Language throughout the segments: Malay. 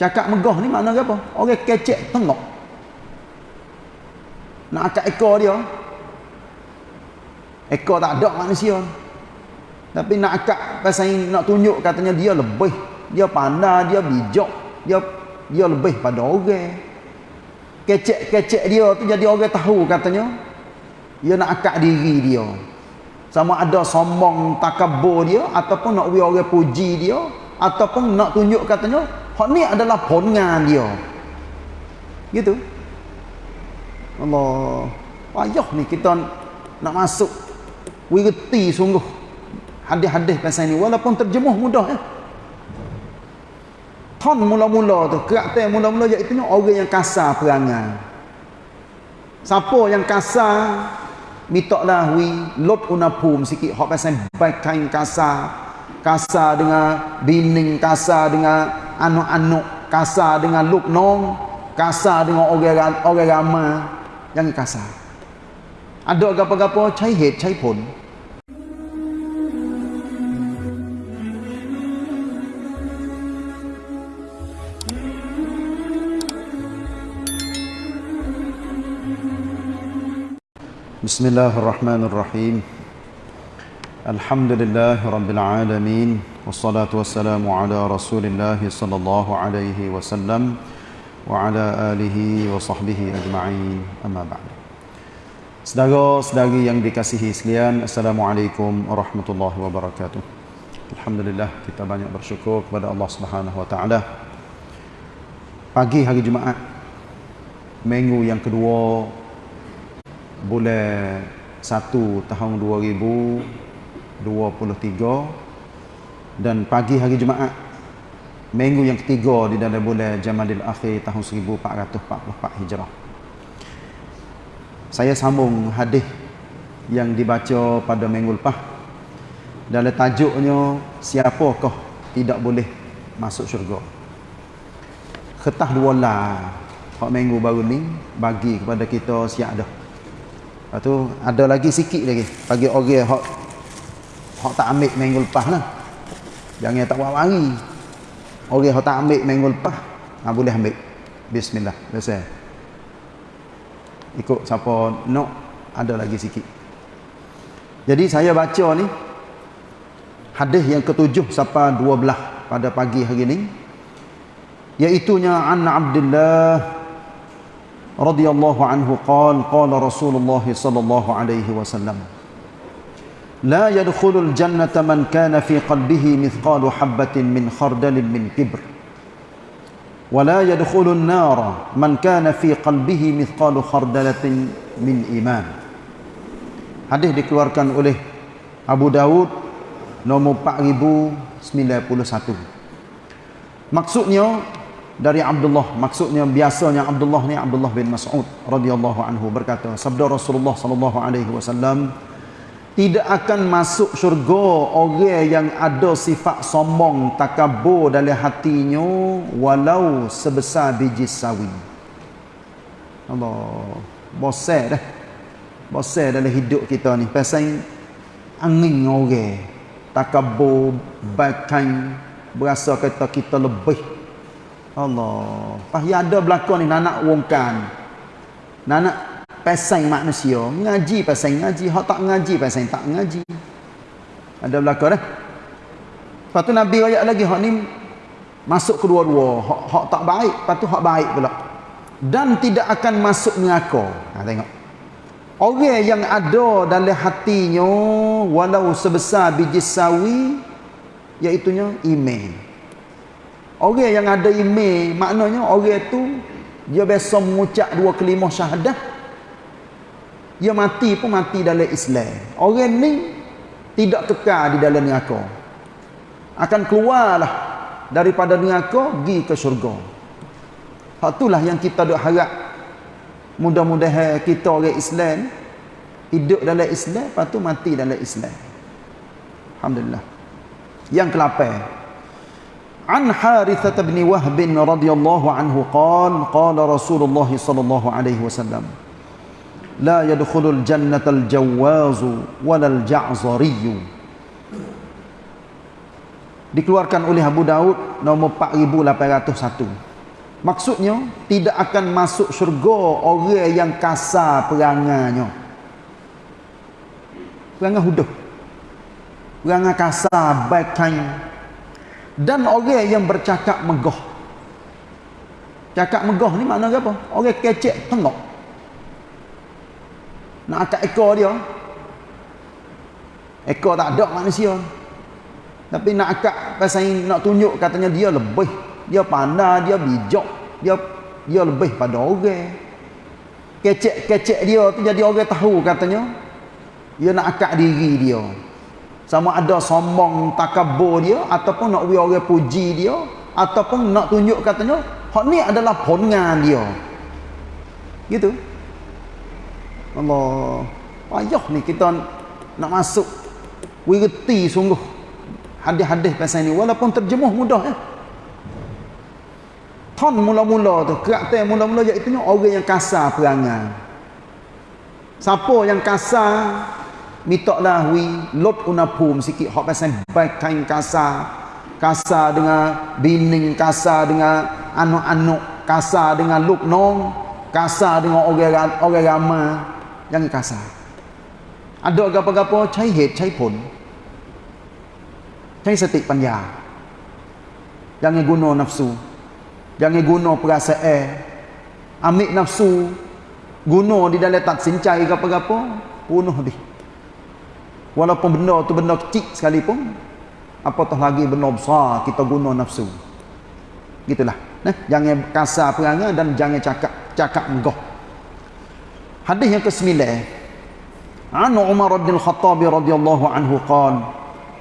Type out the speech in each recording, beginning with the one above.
Cakap megah ni makna apa? Orang kecek tengok. Nak akak ekor dia. Ekor tak ada manusia. Tapi nak akak pasal nak tunjuk katanya dia lebih. Dia pandai, dia bijak. Dia dia lebih pada orang. Kecek-kecek dia tu jadi orang tahu katanya. Dia nak akak diri dia. Sama ada sombong takabur dia ataupun nak we orang puji dia ataupun nak tunjuk katanya hak ni adalah pongan dia. Gitu. Allah. Payah ni kita nak masuk we reti sungguh hadis-hadis pasal ni walaupun terjemuh mudah ya. Ton mula-mula tu, karakter mula-mula iaitu orang yang kasar perangai. Siapa yang kasar mintaklah wi lot unapum sikit hak pasal baik kain kasar kasar dengan bining kasar dengan anak-anak kasar dengan luknong kasar dengan orang-orang ramai yang kasar ada gapo-gapo cai het cai pun Bismillahirrahmanirrahim. الحمد لله رب العالمين والصلاة والسلام على رسول الله صلى الله عليه وسلم وعلى آله وصحبه أجمعين أما بعد Saudara-saudari yang dikasihi sekalian, Assalamualaikum warahmatullahi wabarakatuh. Alhamdulillah kita banyak bersyukur kepada Allah Subhanahu wa taala. Pagi hari Jumaat minggu yang kedua bulan 1 tahun 2023 dan pagi hari Jumaat minggu yang ketiga di dalam bulan Jamadil Akhir tahun 1444 Hijrah. Saya sambung hadis yang dibaca pada minggu lepas. Dalam tajuknya siapakah tidak boleh masuk syurga. Ketah dua lah. Hak minggu baru ni bagi kepada kita siap dah. Lepas tu ada lagi sikit lagi bagi orang hak Hak tak ambil minggu lepas lah. Jangan tak buat hari. Orang hak tak ambil minggu lepas. Ha, boleh ambil. Bismillah. Biasa. Ikut siapa nak. Ada lagi sikit. Jadi saya baca ni. Hadis yang ketujuh sampai dua belah. Pada pagi hari ni. Iaitunya an Abdullah radhiyallahu anhu qala qala Rasulullah sallallahu alaihi wasallam لا يدخل الجنة من كان في قلبه مثقال حبة من خردل من كبر ولا يدخل النار من كان في قلبه مثقال خردلة من إيمان Hadis dikeluarkan oleh Abu Dawud nomor 4091. Maksudnya dari Abdullah, maksudnya biasanya Abdullah ni Abdullah bin Mas'ud radhiyallahu anhu berkata, sabda Rasulullah sallallahu alaihi wasallam, tidak akan masuk syurga orang yang ada sifat sombong takabur dalam hatinya walau sebesar biji sawi Allah bosan dah bosan dalam hidup kita ni pasal angin orang takabur bakan berasa kata kita lebih Allah. Pas ya ada belakang ni nak wongkan. Nak pasang manusia, ngaji pasang ngaji, hak tak ngaji pasang tak ngaji. Ada belakang dah. Lepas tu Nabi ayat lagi hak ni masuk kedua-dua, hak, hak tak baik, lepas tu hak baik pula. Dan tidak akan masuk neraka. Ha tengok. Orang yang ada dalam hatinya walau sebesar biji sawi iaitu iman. Orang yang ada email, maknanya orang tu dia biasa mengucap dua kelima syahadah Dia mati pun mati dalam Islam. Orang ni tidak kekal di dalam neraka. Akan keluarlah daripada neraka pergi ke syurga. Hak itulah yang kita duk harap. Mudah-mudahan kita orang Islam hidup dalam Islam, lepas tu mati dalam Islam. Alhamdulillah. Yang ke-8. عن حارثة بن وهب رضي الله عنه قال قال رسول الله صلى الله عليه وسلم la yadkhulul jannatal jawazu walal ja'zariyu dikeluarkan oleh Abu Daud nombor 4801 maksudnya tidak akan masuk syurga orang yang kasar perangannya. Perangai huduh. Perangai kasar baik kain dan orang yang bercakap megah. Cakap megah ni maknanya apa? orang kecek tengok. Nak akak ekor dia. Ekor tak ada manusia. Tapi nak akak pasal nak tunjuk katanya dia lebih dia pandai, dia bijak, dia dia lebih pada orang. Kecek-kecek dia tu jadi orang tahu katanya. Dia nak akak diri dia. Sama ada sombong takabur dia ataupun nak orang puji dia ataupun nak tunjuk katanya hak ni adalah pongan dia. Gitu. Allah. Payah ni kita nak masuk wirti sungguh hadis-hadis pasal ni walaupun terjemuh mudah ya. Ton mula-mula tu, karakter mula-mula iaitu orang yang kasar perangai. Siapa yang kasar, mintaklah wi lot unapum sikit hak pasal baik kain kasar. Kasar dengan bining, kasar dengan anak-anak, kasar dengan luk nong, kasar dengan orang orang ramai yang kasar. Ada apa-apa cai het, cai pun. Cai setik panja. Jangan guna nafsu. Jangan guna perasaan. Ambil nafsu. Guna di dalam tak sincai apa-apa. Punuh dia. Walaupun benda tu benda kecil sekalipun. Apatah lagi benda besar kita guna nafsu. Gitulah. Nah, jangan kasar perangai dan jangan cakap cakap megah. Hadis yang kesembilan. An Umar bin Khattab radhiyallahu anhu qaal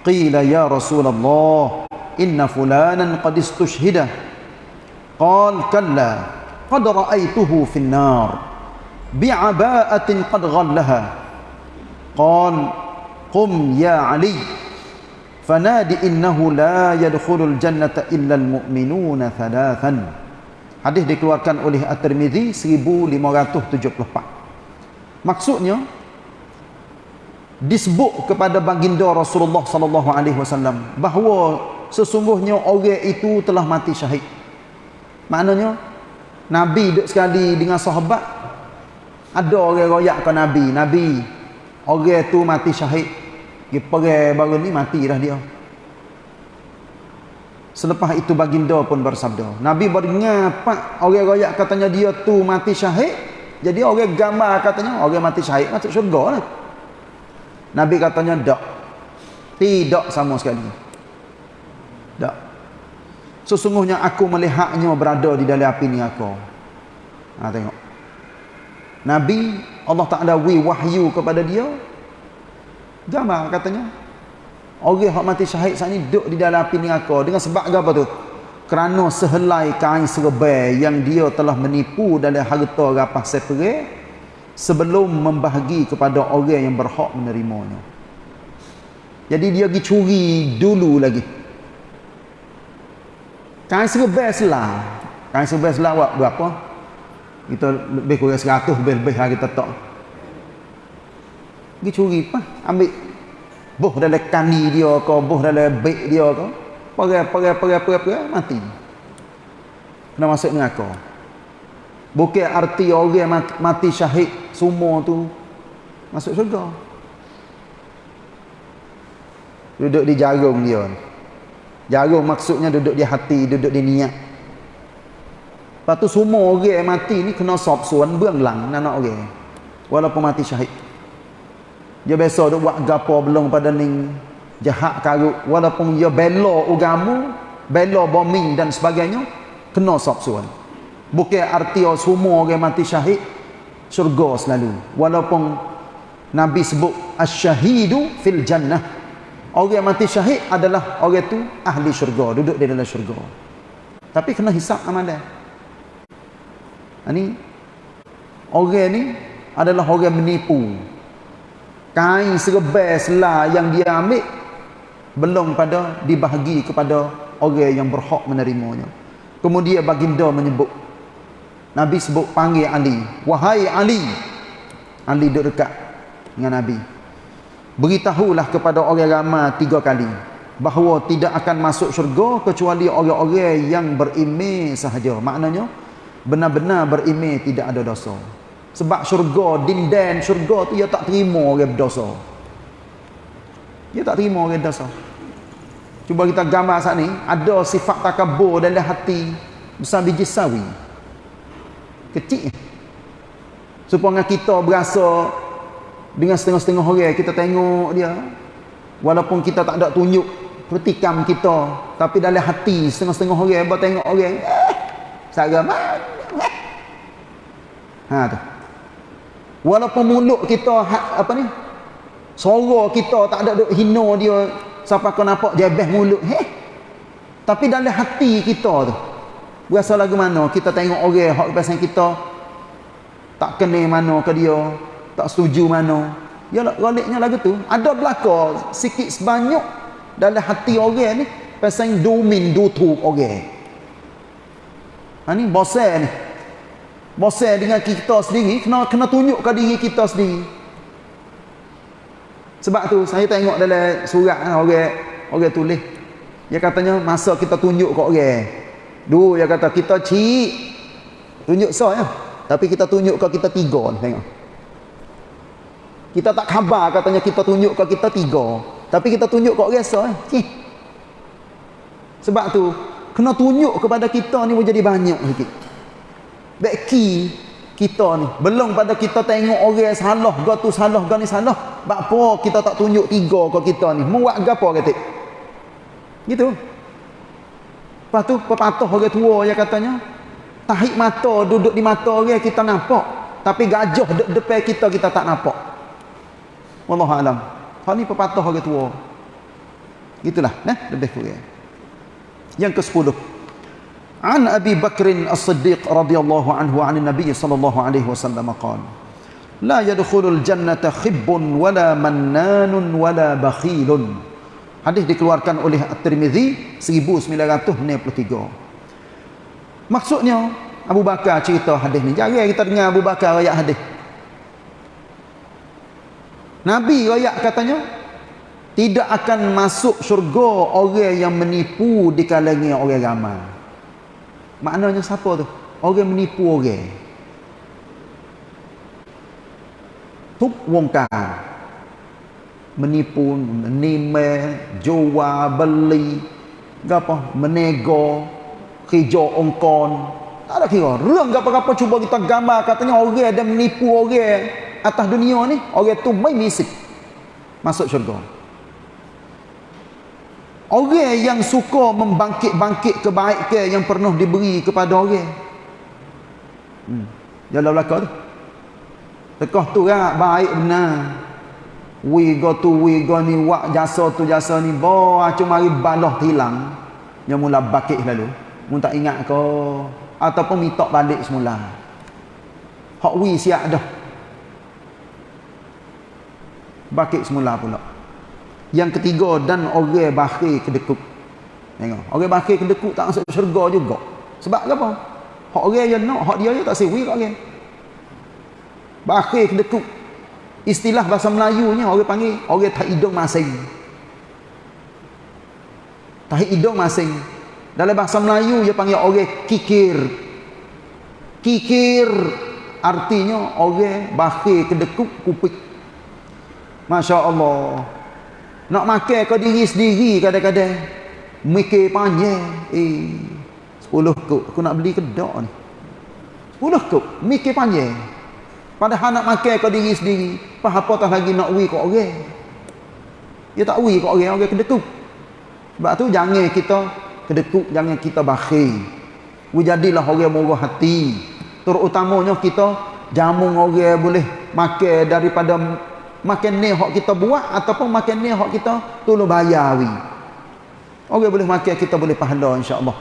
qila ya Rasulullah inna fulanan qad istushhida. Qaal kalla qad ra'aytuhu fi an-nar bi'aba'atin qad ghallaha. Qaal qum ya Ali fanadi innahu la yadkhulul jannata illa al-mu'minuna thalathan. Hadis dikeluarkan oleh At-Tirmizi 1574 Maksudnya disebut kepada baginda Rasulullah sallallahu alaihi wasallam bahawa sesungguhnya orang itu telah mati syahid. Maknanya Nabi duduk sekali dengan sahabat ada orang royak ke Nabi Nabi orang tu mati syahid. Dia pergi baru ni mati dah dia. Selepas itu baginda pun bersabda Nabi beringat pak orang royak katanya dia tu mati syahid jadi orang gambar katanya orang mati syahid masuk syurga lah Nabi katanya tak tidak sama sekali tak Sesungguhnya aku melihatnya berada di dalam api ni aku. Ha, tengok. Nabi Allah Ta'ala wi wahyu kepada dia. Gambar katanya. Orang yang mati syahid saat ini duduk di dalam api ni aku. Dengan sebab apa tu? Kerana sehelai kain serbai yang dia telah menipu dalam harta rapah sepere sebelum membahagi kepada orang yang berhak menerimanya. Jadi dia pergi curi dulu lagi. Kain serba selah. Kain serba selah buat berapa? Kita lebih kurang seratus lebih-lebih hari tak. Pergi curi apa? Ambil buh dalam kani dia ke, buh dalam beg dia ke. Pergi, pergi, pergi, pergi, pergi, mati. Kena masuk neraka. Bukan arti orang mati, syahid semua tu masuk syurga. Duduk di jarum dia. Jarum maksudnya duduk di hati, duduk di niat. Lepas tu semua orang mati ni kena sop suan berlang anak orang. Walaupun mati syahid. Dia biasa duk buat gapo belum pada ning jahat karut walaupun dia bela agama, bela bombing dan sebagainya, kena sop suan. Bukan arti semua orang mati syahid syurga selalu. Walaupun Nabi sebut asy-syahidu fil jannah Orang mati syahid adalah orang tu ahli syurga, duduk di dalam syurga. Tapi kena hisap amalan. Ini orang ni adalah orang menipu. Kain serba selah yang dia ambil belum pada dibahagi kepada orang yang berhak menerimanya. Kemudian baginda menyebut Nabi sebut panggil Ali, "Wahai Ali." Ali duduk dekat dengan Nabi. Beritahulah kepada orang ramai tiga kali bahawa tidak akan masuk syurga kecuali orang-orang yang berimej sahaja. Maknanya benar-benar berimej tidak ada dosa. Sebab syurga dinden syurga tu dia tak terima orang berdosa dia tak terima orang dosa cuba kita gambar saat ni ada sifat takabur dalam hati besar biji sawi. Kecil. Supaya kita berasa dengan setengah-setengah orang kita tengok dia walaupun kita tak ada tunjuk pertikam kita tapi dalam hati setengah-setengah orang buat tengok orang eh saga ha tu. Walaupun mulut kita ha, apa ni suara kita tak ada duk hina dia. Siapa kau nampak jebeh mulut. Heh. Tapi dalam hati kita tu berasa lagu mana? Kita tengok orang hak pasal kita tak kenal mana ke dia tak setuju mana. Ya galiknya lagu tu ada belaka sikit sebanyak dalam hati orang ni pasal domin dutuk orang. Ha ni bosan ni. Bosan dengan kita sendiri kena kena tunjukkan diri kita sendiri sebab tu saya tengok dalam surat kan, orang orang tulis. Dia katanya masa kita tunjuk kat orang. Dulu dia kata kita cik tunjuk so ya tapi kita tunjuk ke kita tiga tengok. Kita tak khabar katanya kita tunjuk ke kita tiga. Tapi kita tunjuk kok rasa eh. Sebab tu kena tunjuk kepada kita ni menjadi banyak sikit. Beki kita ni belum pada kita tengok orang salah ga tu salah ga ni salah. Apa kita tak tunjuk tiga ke kita ni? Muat gapo kata? Gitu. Lepas tu pepatah orang tua yang katanya tahik mata duduk di mata orang kita nampak tapi gajah de depan kita kita tak nampak. Wallahu alam. Hal ni pepatah orang tua. Gitulah, nah, lebih kurang. Yang ke-10. An Abi Bakr As-Siddiq radhiyallahu anhu 'an Nabi sallallahu alaihi wasallam qala: La yadkhulul jannata khibbun wala mannanun wala bakhilun. Hadis dikeluarkan oleh At-Tirmizi 1963. Maksudnya Abu Bakar cerita hadis ni. Jarang kita dengar Abu Bakar ayat hadis. Nabi rakyat katanya tidak akan masuk syurga orang yang menipu di kalangan orang ramai. Maknanya siapa tu? Orang menipu orang. Tuk wongkar. Menipu, menime, jual, beli, apa? Menego, kerja ongkon. Tak ada kira. Rang apa-apa cuba kita gambar katanya orang ada menipu orang atas dunia ni orang tu mai misik masuk syurga orang yang suka membangkit-bangkit kebaikan yang pernah diberi kepada orang? Hmm. jalan belakang tu. Tekah tu kan baik benar. We go tu we go ni wak jasa tu jasa ni bo acu mari balah hilang. Yang mula bakit lalu. Mun tak ingat ke? Ataupun minta balik semula. Hak we siap dah. Bakit semula pula yang ketiga dan orang bakhil kedekut. Tengok orang bakhil kedekut tak masuk syurga juga. Sebab apa? Hak orang yang nak hak dia je tak sewi kat orang. Bakhil kedekut. Istilah bahasa Melayunya orang panggil orang tak hidung masing. Tak hidung masing. Dalam bahasa Melayu dia panggil orang kikir. Kikir artinya orang bakhil kedekut kupik. Masya Allah. Nak makan kau diri sendiri kadang-kadang. Mikir panjang. Eh, sepuluh kuk. Aku nak beli kedok ni. Sepuluh kuk. Mikir panjang. Padahal nak makan kau diri sendiri. Apa tak lagi nak wui kau orang. Dia tak wui kau orang. Orang kedekut. Sebab tu jangan kita kedekut. Jangan kita bakhir. Jadilah orang murah hati. Terutamanya kita jamu orang boleh makan daripada makan ni hak kita buat ataupun makan ni hak kita tolong bayar. Orang boleh makan kita boleh pahala insya-Allah.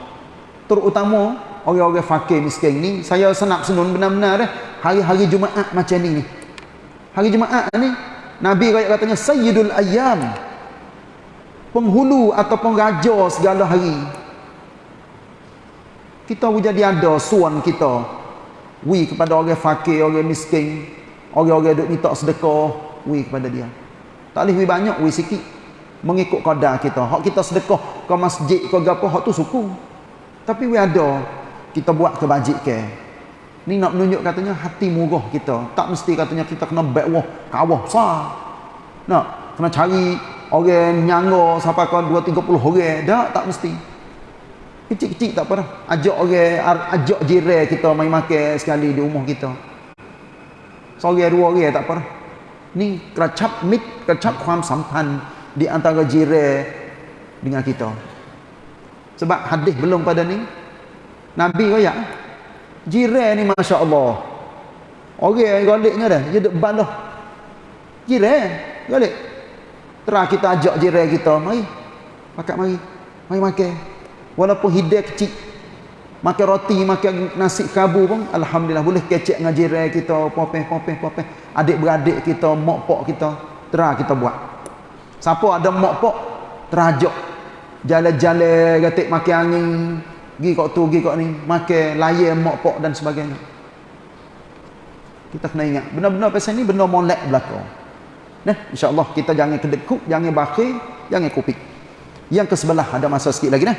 Terutama orang-orang fakir miskin ni saya senap senun benar-benar dah hari-hari Jumaat macam ni ni. Hari Jumaat ni Nabi kaya katanya sayyidul ayyam. Penghulu ataupun raja segala hari. Kita jadi ada suan kita. Wi kepada orang fakir, orang miskin, orang-orang duk minta sedekah, wi kepada dia. Tak boleh wi banyak, wi sikit. mengikut qadar kita. Hak kita sedekah ke masjid ke gapo hak tu suku. Tapi we ada kita buat kebajikan ni nak menunjuk katanya hati murah kita. Tak mesti katanya kita kena baik wah kawah besar. Nak kena cari orang nyangga sampai ke 2 30 orang. Dak tak mesti. Kecil-kecil tak apa dah ajak orang ajak jiran kita main makan sekali di rumah kita. Seorang dua orang tak apa dah ni keracap mit keracap ความสัมพันธ์ di antara jiran dengan kita sebab hadis belum pada ni Nabi royak jiran ni Masya Allah orang yang galiknya dah dia duduk balah jiran galik terah kita ajak jiran kita mari makan mari mari makan walaupun hidayah kecil makan roti makan nasi kabu pun Alhamdulillah boleh kecek dengan jiran kita popeh popeh popeh. Adik-beradik kita mak pok kita terah kita buat. Siapa ada mak pok terajak jalan-jalan gatik makan angin pergi kat tu pergi kat ni. Makan layan mak pok dan sebagainya. Kita kena ingat benar-benar pasal ni benda molek belakang. Nah insyaallah kita jangan kedekut jangan bakhil jangan kupik. Yang ke sebelah ada masa sikit lagi nah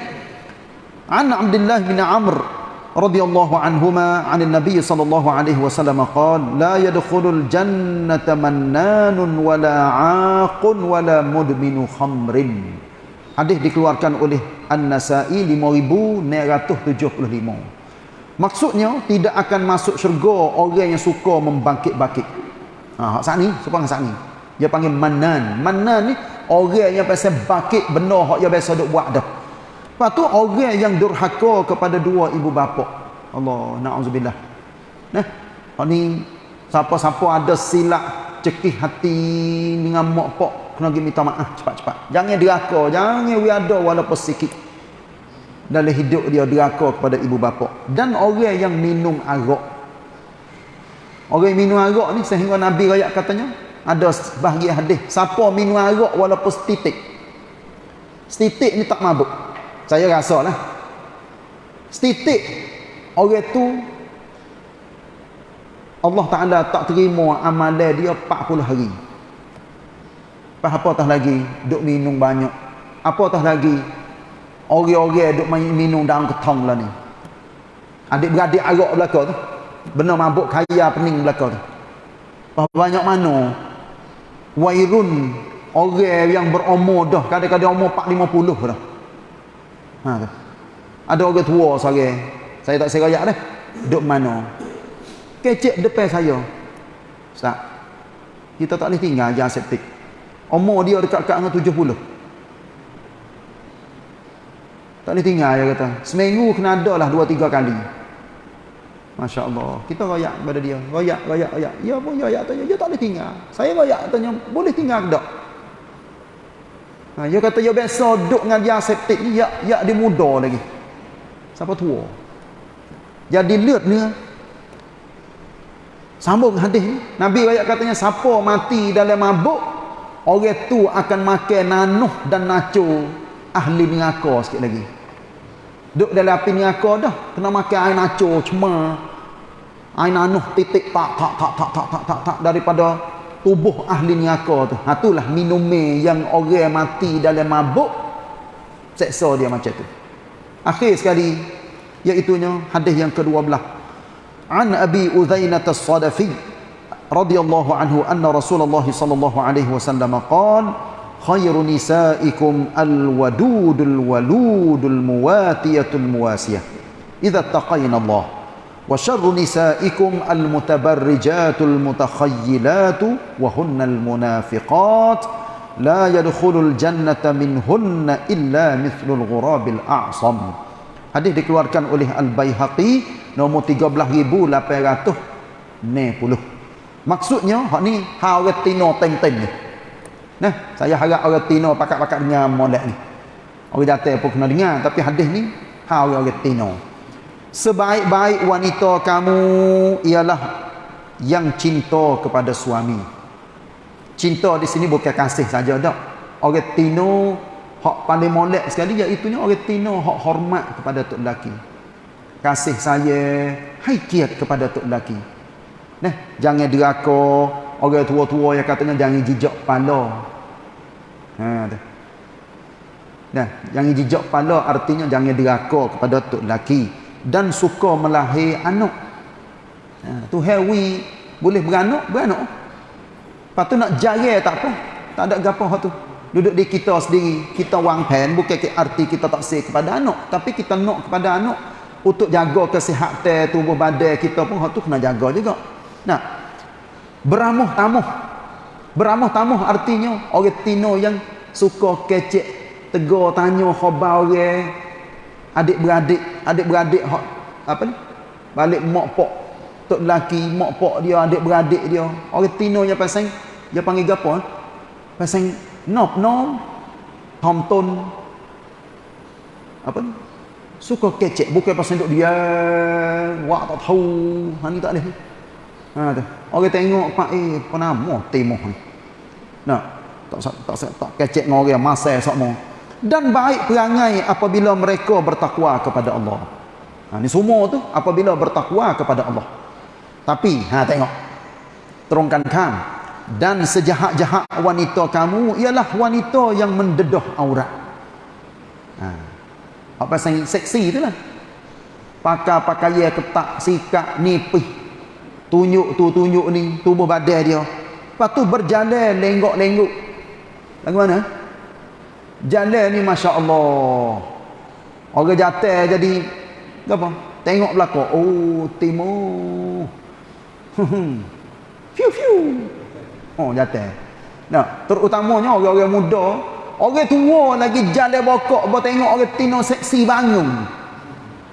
an abdullah bin amr radhiyallahu anhuma an nabi sallallahu alaihi wasallam qala la yadkhulul jannata mannanun wala aqun wala mudminu khamrin hadis dikeluarkan oleh An-Nasa'i 5975. Maksudnya tidak akan masuk syurga orang yang suka membangkit-bangkit. Ha hak sat ni, suka hak ni. Dia panggil manan. Manan ni orang yang pasal bangkit benda hak dia biasa duk buat dah. Lepas tu orang yang durhaka kepada dua ibu bapa. Allah naudzubillah. Nah, ni siapa-siapa ada silap cekih hati dengan mak pak kena pergi minta maaf cepat-cepat. Jangan deraka, jangan wiada walaupun sikit. Dalam hidup dia deraka kepada ibu bapa. Dan orang yang minum arak. Orang minum arak ni sehingga Nabi rakyat katanya ada bahagian hadis, siapa minum arak walaupun setitik. Setitik ni tak mabuk. Saya rasa lah. Setitik orang tu Allah Ta'ala tak terima amalan dia 40 hari. Apa tah lagi? Duk minum banyak. Apa tah lagi? Orang-orang duk minum dalam ketong lah ni. Adik-beradik arak belakang tu. Benar mabuk kaya pening belakang tu. Banyak mana? Wairun. Orang yang berumur dah. Kadang-kadang umur 4-50 dah. Ha tu. Ada orang tua seorang. Saya tak serayak dah. Duk mana? Kecek depan saya. Ustaz. Kita tak boleh tinggal jangan septik. Umur dia dekat-dekat dengan 70. Tak boleh tinggal dia kata. Seminggu kena ada lah 2 3 kali. Masya Allah. Kita royak kepada dia. Royak, royak, royak. Ya pun royak tanya. Dia tak boleh tinggal. Saya royak tanya. Boleh tinggal ke tak? Ha, dia kata dia biasa duduk dengan dia septik ni. Ya, ya dia muda lagi. Siapa tua? Jadi lihat ni. Sambung hadis ni. Nabi royak katanya. Siapa mati dalam mabuk orang tu akan makan nanuh dan naco ahli neraka sikit lagi duduk dalam api neraka dah kena makan air naco cuma air nanuh titik tak tak tak tak tak tak tak, tak daripada tubuh ahli neraka tu. Ha itulah yang orang mati dalam mabuk seksa dia macam tu. Akhir sekali iaitu hadis yang ke-12. An Abi Uzainah As-Sadafi radhiyallahu anhu anna Rasulullah sallallahu alaihi wasallam qala khairu nisaikum al-wadudul waludul muwatiyatul muwasiyah idza taqayna Allah. وشر نسائكم المتبرجات المتخيلات وهن المنافقات لا يدخل الجنة منهن إلا مثل الغراب الأعصم Hadis dikeluarkan oleh Al-Bayhaqi nombor 13,860. Maksudnya, hak ni hak orang Tino teng-teng ni. Nah, saya harap orang Tino pakat-pakat dengan molek ni. Orang datang pun kena dengar. Tapi hadis ni, hak orang Tino. Sebaik-baik wanita kamu ialah yang cinta kepada suami. Cinta di sini bukan kasih saja dak. Orang tino hak paling molek sekali iaitu orang tino hak hormat kepada tok lelaki. Kasih saya, haikiat kepada tok lelaki. Nah, jangan deraka orang tua-tua yang katanya jangan jijak kepala. Ha tu. Nah, jangan jijak kepala artinya jangan deraka kepada tok lelaki dan suka melahir anak. Ha, tu hewi boleh beranak, beranak. Lepas tu nak jaya tak apa. Tak ada gapo tu. Duduk di kita sendiri, kita wang pen bukan ke arti kita tak say kepada anak, tapi kita nak kepada anak untuk jaga kesihatan tubuh badan kita pun tu kena jaga juga. Nah. Beramuh tamuh. Beramuh tamuh artinya orang tino yang suka kecek tegur tanya khabar orang adik-beradik adik-beradik apa ni? Balik mak pok tok lelaki mak pok dia adik-beradik dia. Orang tino yang pasang dia panggil gapo eh? pasang nop nom tom apa ni? Suka kecek bukan pasang duk dia wak tak tahu. Ha ni tak boleh. Ha tu. Orang tengok pak eh apa nama timo ni. Nak tak tak tak, tak kecek dengan orang masa sok dan baik perangai apabila mereka bertakwa kepada Allah. Ha, ini semua tu apabila bertakwa kepada Allah. Tapi, ha, tengok. Terungkan kan. Dan sejahat-jahat wanita kamu ialah wanita yang mendedah aurat. Ha. Apa yang seksi tu lah. Pakai-pakai ketak, sikap, nipih. Tunjuk tu, tunjuk ni. Tubuh badan dia. Lepas tu berjalan, lenggok-lenggok. Lagu mana? Jalan ni Masya Allah Orang jatuh jadi Apa? Tengok belakang. Oh timur. Fiu fiu. Oh jatuh. Nah, terutamanya orang-orang muda. Orang tua lagi jalan bokok Bawa tengok orang tino seksi bangun.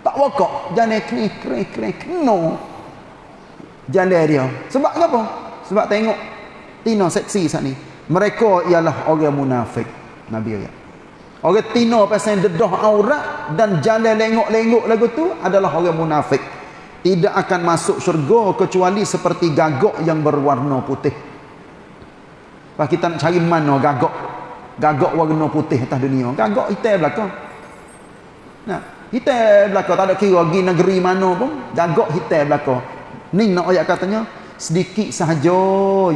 Tak bokok Jalan kering kering kering keno Jalan dia. Sebab apa? Sebab tengok Tino seksi saat ni. Mereka ialah orang munafik Nabi ayat Orang tino pasal dedah aurat dan jalan lengok-lengok lagu tu adalah orang munafik. Tidak akan masuk syurga kecuali seperti gagak yang berwarna putih. Pak kita nak cari mana gagak? Gagak warna putih atas dunia. Gagak hitam belakang. Nah, hitam belakang tak ada kira pergi negeri mana pun, gagak hitam belakang. Ni nak ayat katanya sedikit sahaja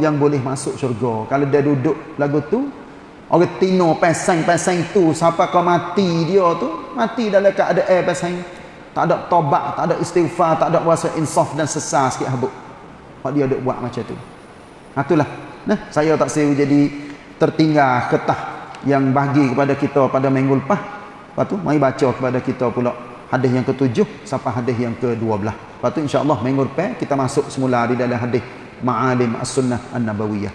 yang boleh masuk syurga. Kalau dia duduk lagu tu Orang tino pasang-pasang tu siapa kau mati dia tu mati dalam keadaan air pasang tak ada tobat tak ada istighfar tak ada rasa insaf dan sesar sikit habuk. Hak dia duk buat macam tu. Ha, itulah. Nah saya tak seru jadi tertinggal ketah yang bagi kepada kita pada minggu lepas. Lepas tu mari baca kepada kita pula hadis yang ketujuh sampai hadis yang ke-12 lepas tu insyaAllah minggu depan kita masuk semula di dalam hadis ma'alim as-sunnah an-nabawiyah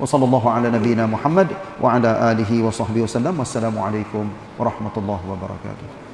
وصلى الله على نبينا محمد وعلى آله وصحبه وسلم. والسلام عليكم ورحمة الله وبركاته.